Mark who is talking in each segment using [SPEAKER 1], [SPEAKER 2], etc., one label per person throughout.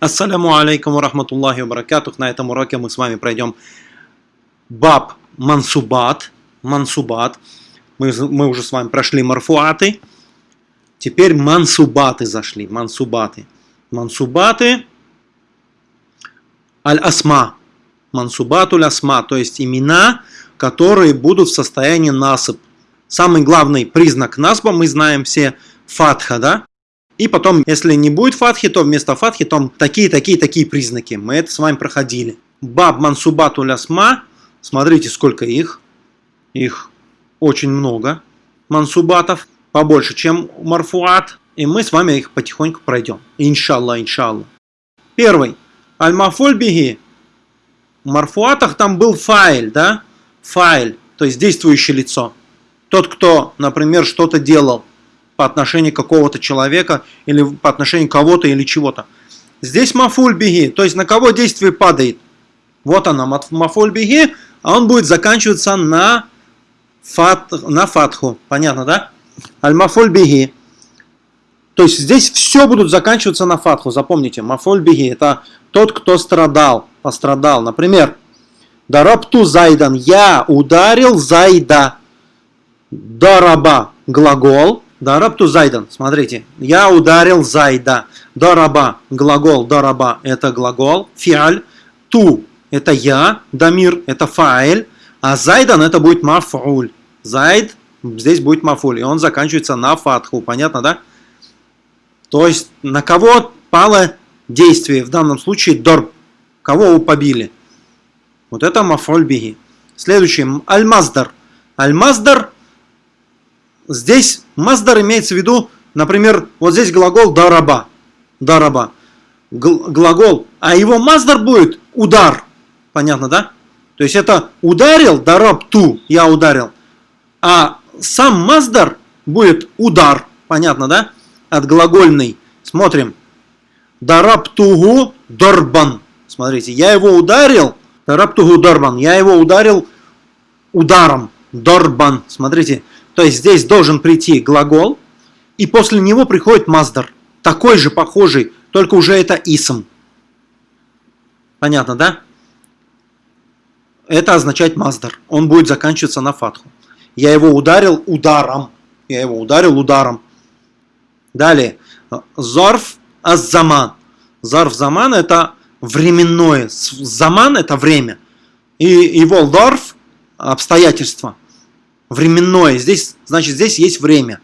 [SPEAKER 1] Ассаляму алейкум ва рахматуллахи баракатух. На этом уроке мы с вами пройдем баб мансубат. Мансубат. Мы, мы уже с вами прошли марфуаты. Теперь мансубаты зашли. Мансубаты. Мансубаты. Аль-асма. Мансубатуль асма. То есть имена, которые будут в состоянии насып. Самый главный признак насба мы знаем все фатха, да? И потом, если не будет фатхи, то вместо фатхи там такие, такие, такие признаки. Мы это с вами проходили. Баб мансубат улясма. Смотрите, сколько их. Их очень много. Мансубатов. Побольше, чем марфуат. И мы с вами их потихоньку пройдем. Иншалла, иншалла. Первый. Аль-мафуль биги. В марфуатах там был файл, да? Файл, то есть действующее лицо. Тот, кто, например, что-то делал по отношению какого-то человека или по отношению кого-то или чего-то. Здесь мафуль беги, то есть на кого действие падает. Вот она, мафуль беги, а он будет заканчиваться на, фат, на фатху. Понятно, да? Аль-мафуль беги. То есть здесь все будут заканчиваться на фатху. Запомните, мафуль беги это тот, кто страдал, пострадал. Например, дарабту зайдан, я ударил зайда. Дараба глагол, Дарабту зайдан. Смотрите. Я ударил зайда. Дараба. Глагол дараба это глагол. Фиаль. Ту это я. Дамир это фаэль. А зайдан это будет мафуль. Зайд здесь будет мафуль. И он заканчивается на фатху. Понятно, да? То есть на кого пало действие. В данном случае дорб. Кого вы побили. Вот это мафуль биги. Следующий. Аль-маздар. Аль-маздар Здесь маздар имеется в виду, например, вот здесь глагол дараба. Дараба. Глагол. А его маздар будет удар. Понятно, да? То есть это ударил, дараб ту, я ударил. А сам маздар будет удар. Понятно, да? От глагольный. Смотрим. Дарабтугу дорбан. Смотрите, я его ударил. Дарабтугу дорбан. Я его ударил ударом. Дорбан. Смотрите. То есть здесь должен прийти глагол, и после него приходит маздар. Такой же, похожий, только уже это исм. Понятно, да? Это означает маздар. Он будет заканчиваться на фатху. Я его ударил ударом. Я его ударил ударом. Далее. Зорф аззаман. Зарф заман это временное. Заман это время. И его лдорф обстоятельства временное. Здесь, значит, здесь есть время.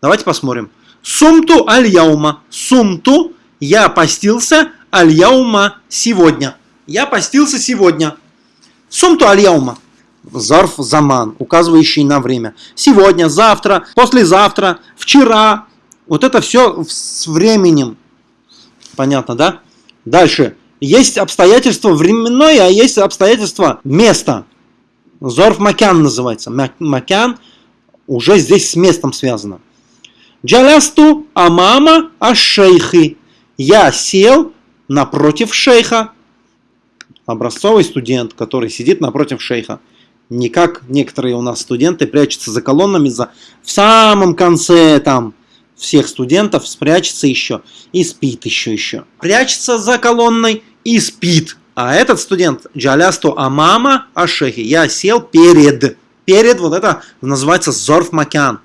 [SPEAKER 1] Давайте посмотрим. Сумту аль-яума. Сумту я постился аль-яума сегодня. Я постился сегодня. Сумту аль-яума. Зарф заман, указывающий на время. Сегодня, завтра, послезавтра, вчера. Вот это все с временем. Понятно, да? Дальше. Есть обстоятельства временное, а есть обстоятельства места. Зорф Макян называется. Макян уже здесь с местом связано. Джалясту амама ашейхи. Я сел напротив шейха. Образцовый студент, который сидит напротив шейха. Не как некоторые у нас студенты прячутся за колоннами, за... в самом конце там всех студентов спрячется еще и спит еще еще. Прячется за колонной и спит. А этот студент джалясту амама ашехи. Я сел перед. Перед вот это называется зорф макян.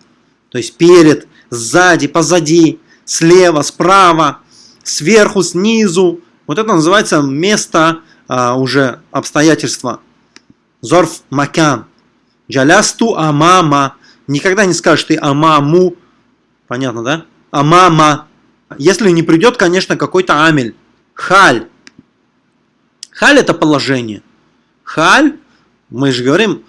[SPEAKER 1] То есть перед, сзади, позади, слева, справа, сверху, снизу. Вот это называется место а, уже обстоятельства. Зорф макян. Джалясту амама. Никогда не скажешь ты амаму. Понятно, да? Амама. Если не придет, конечно, какой-то амель. Халь. Халь это положение. Халь, мы же говорим,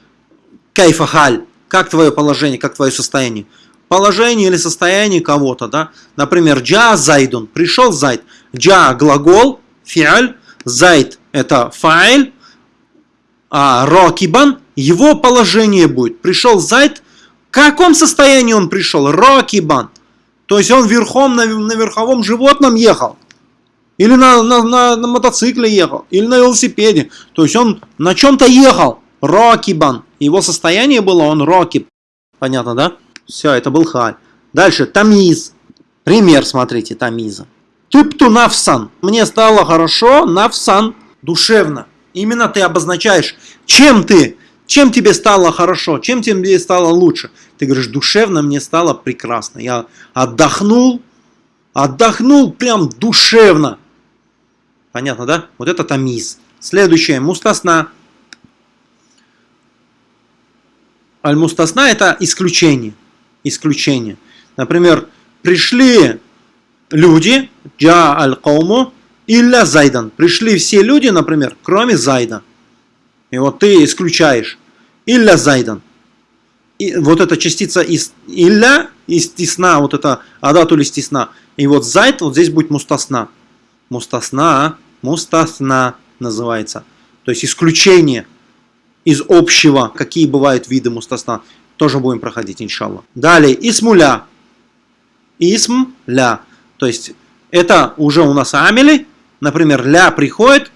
[SPEAKER 1] кайфа халь, как твое положение, как твое состояние. Положение или состояние кого-то, да. Например, джа зайдун, пришел зайд. Джа глагол, фиаль, зайд это файль, а рокибан, его положение будет. Пришел зайд, в каком состоянии он пришел? Рокибан. То есть он верхом на, на верховом животном ехал. Или на, на, на, на мотоцикле ехал, или на велосипеде. То есть он на чем-то ехал. Рокибан. Его состояние было, он рокиб. Понятно, да? Все, это был халь. Дальше, тамиз. Пример, смотрите, тамиза. Тыпту навсан. Мне стало хорошо, навсан, душевно. Именно ты обозначаешь, чем ты, чем тебе стало хорошо, чем тебе стало лучше. Ты говоришь, душевно мне стало прекрасно. Я отдохнул, отдохнул прям душевно. Понятно, да? Вот это тамиз. Следующее, мустасна. Аль-мустасна это исключение. Исключение. Например, пришли люди, джа аль-кауму, илля зайдан. Пришли все люди, например, кроме зайда. И вот ты исключаешь. Илля зайдан. И вот эта частица из илля, из тисна, вот это адату стисна. И вот зайд, вот здесь будет мустасна. Мустасна, мустасна называется. То есть исключение из общего, какие бывают виды мустасна. Тоже будем проходить, иншаллах. Далее, исмуля. Исм ля. То есть это уже у нас амели. Например, ля приходит,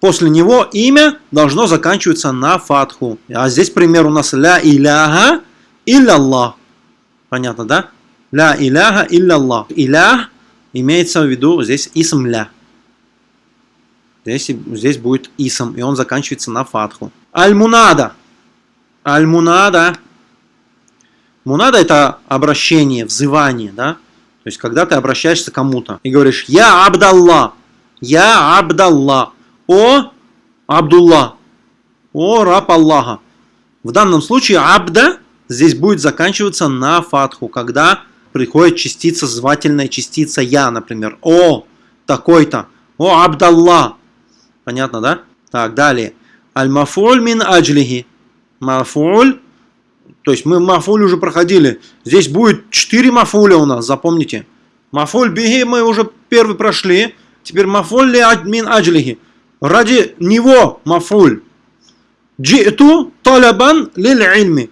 [SPEAKER 1] после него имя должно заканчиваться на фатху. А здесь пример у нас ля иляха илля Понятно, да? Ля иляха илля Аллах. Илях имеется в виду здесь исм ля. Здесь, здесь будет исм, и он заканчивается на фатху. Аль-мунада. Аль-мунада. Мунада это обращение, взывание, да? То есть, когда ты обращаешься к кому-то и говоришь «Я Абдалла», «Я Абдалла», «О Абдулла», «О раб Аллаха». В данном случае «Абда» здесь будет заканчиваться на фатху, когда приходит частица, звательная частица «Я», например. «О такой-то», «О Абдалла». Понятно, да? Так, далее. Аль-мафуль мин аджлихи. Мафуль то есть мы мафуль уже проходили. Здесь будет 4 мафуля у нас, запомните. Мафуль бихи мы уже первый прошли. Теперь мафуль ли мин аджлихи. Ради него мафуль. Джиту талабан лиль ильми.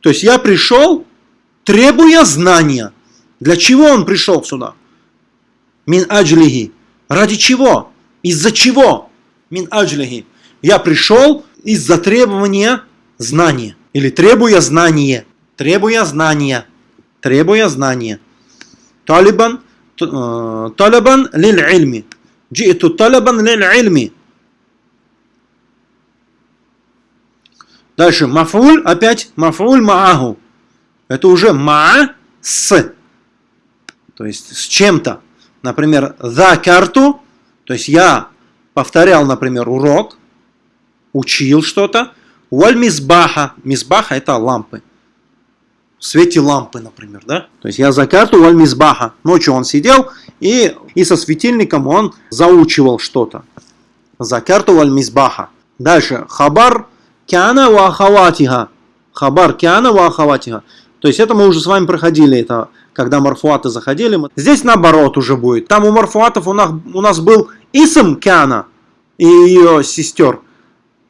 [SPEAKER 1] То есть я пришел, требуя знания. Для чего он пришел сюда? Мин аджлихи. Ради чего? Из-за чего? Мин аджлихи. Я пришел из-за требования знания. Или требуя знания. Требуя знания. Требуя знания. Талибан. Э, талабан лиль ильми. Джиту талабан лиль ильми. Дальше. Мафуль. Опять. Мафуль мааху. Это уже ма с. То есть с чем-то. Например, за карту. То есть я повторял, например, урок. Учил что-то. Уаль мизбаха. Мизбаха это лампы. В свете лампы, например, да? То есть я за карту валь мизбаха. Ночью он сидел и, и со светильником он заучивал что-то. За карту валь мизбаха. Дальше. Хабар кяна ва ахаватиха. Хабар кяна ва ахаватиха. То есть это мы уже с вами проходили, это когда марфуаты заходили. Здесь наоборот уже будет. Там у марфуатов у нас, у нас был исм кяна и ее сестер.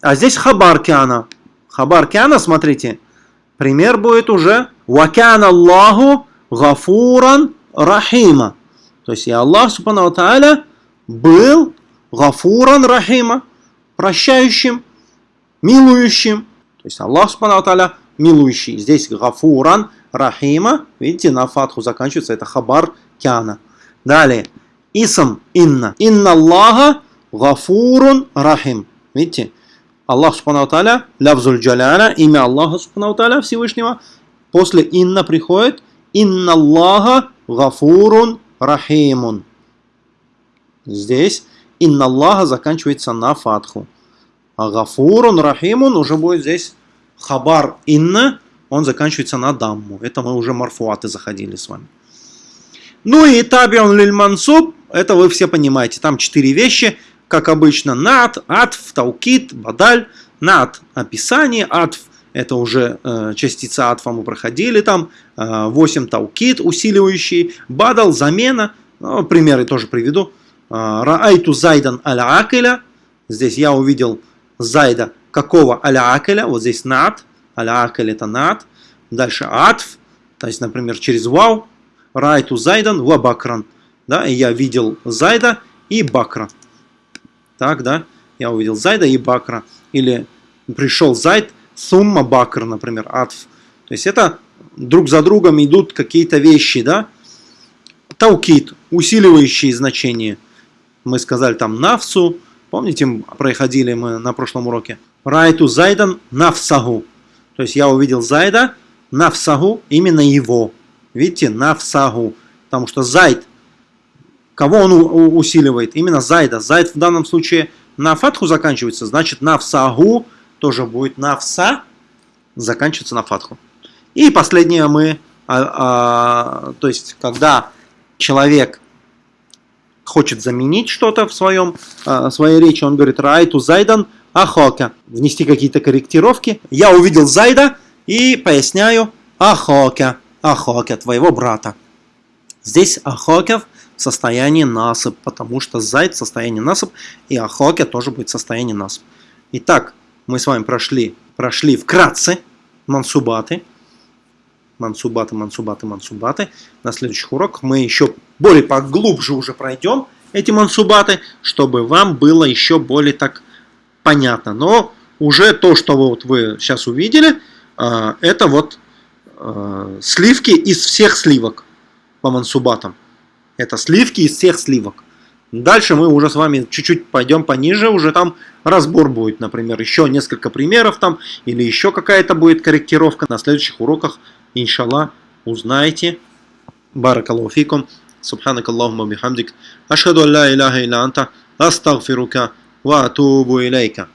[SPEAKER 1] А здесь хабар кяна. Хабар кяна, смотрите, пример будет уже «Вакяна Аллаху гафуран рахима». То есть и Аллах, субхану тааля, был гафуран рахима, прощающим, милующим. То есть Аллах, субхану тааля, милующий. Здесь гафуран рахима, видите, на фатху заканчивается, это хабар кяна. Далее, исм инна. Инна Аллаха гафурун рахим. Видите, Аллах Субхану Тааля, лявзуль джаляля, имя Аллаха Субхану Тааля Всевышнего, после инна приходит инна Аллаха гафурун рахимун. Здесь инна Аллаха заканчивается на фатху. А гафурун рахимун уже будет здесь хабар инна, он заканчивается на дамму. Это мы уже марфуаты заходили с вами. Ну и табион лиль мансуб, это вы все понимаете. Там четыре вещи – как обычно, над, атф, таукит, бадаль, над описание, атф это уже э, частица атфа мы проходили там, э, 8 таукит усиливающий, бадал замена, ну, примеры тоже приведу. Э, раайту зайдан аля акеля, здесь я увидел зайда какого аля акеля, вот здесь над, аля акель это над, дальше атф, то есть, например, через вау, райту зайдан ва бакран, да, и я видел зайда и бакра. Так, да? Я увидел Зайда и Бакра. Или пришел Зайд, Сумма Бакр, например, Атф. То есть это друг за другом идут какие-то вещи, да? Таукит. усиливающие значения. Мы сказали там нафсу, помните, проходили мы на прошлом уроке. Райту зайдан нафсагу. То есть я увидел зайда, нафсагу, именно его. Видите, нафсагу. Потому что зайд, кого он усиливает? Именно зайда. Зайд в данном случае на фатху заканчивается, значит нафсагу тоже будет нафса, заканчивается на фатху. И последнее мы, а, а, то есть когда человек хочет заменить что-то в своем, а, своей речи, он говорит райту зайдан ахока, внести какие-то корректировки. Я увидел зайда и поясняю ахока, ахока, твоего брата. Здесь ахокев в состоянии насып, потому что зайд в состоянии насып, и ахоке тоже будет в состоянии насып. Итак, мы с вами прошли, прошли вкратце мансубаты, мансубаты, мансубаты, мансубаты. На следующих уроках мы еще более поглубже уже пройдем эти мансубаты, чтобы вам было еще более так понятно. Но уже то, что вот вы сейчас увидели, а, это вот а, сливки из всех сливок по мансубатам. Это сливки из всех сливок. Дальше мы уже с вами чуть-чуть пойдем пониже, уже там разбор будет, например, еще несколько примеров там, или еще какая-то будет корректировка на следующих уроках. Иншалла, узнаете. Баракаллаху фикум. Субханакаллахума бихамдик. Ашхаду ла илляха илля анта. Астагфирука. وأتوب إليك.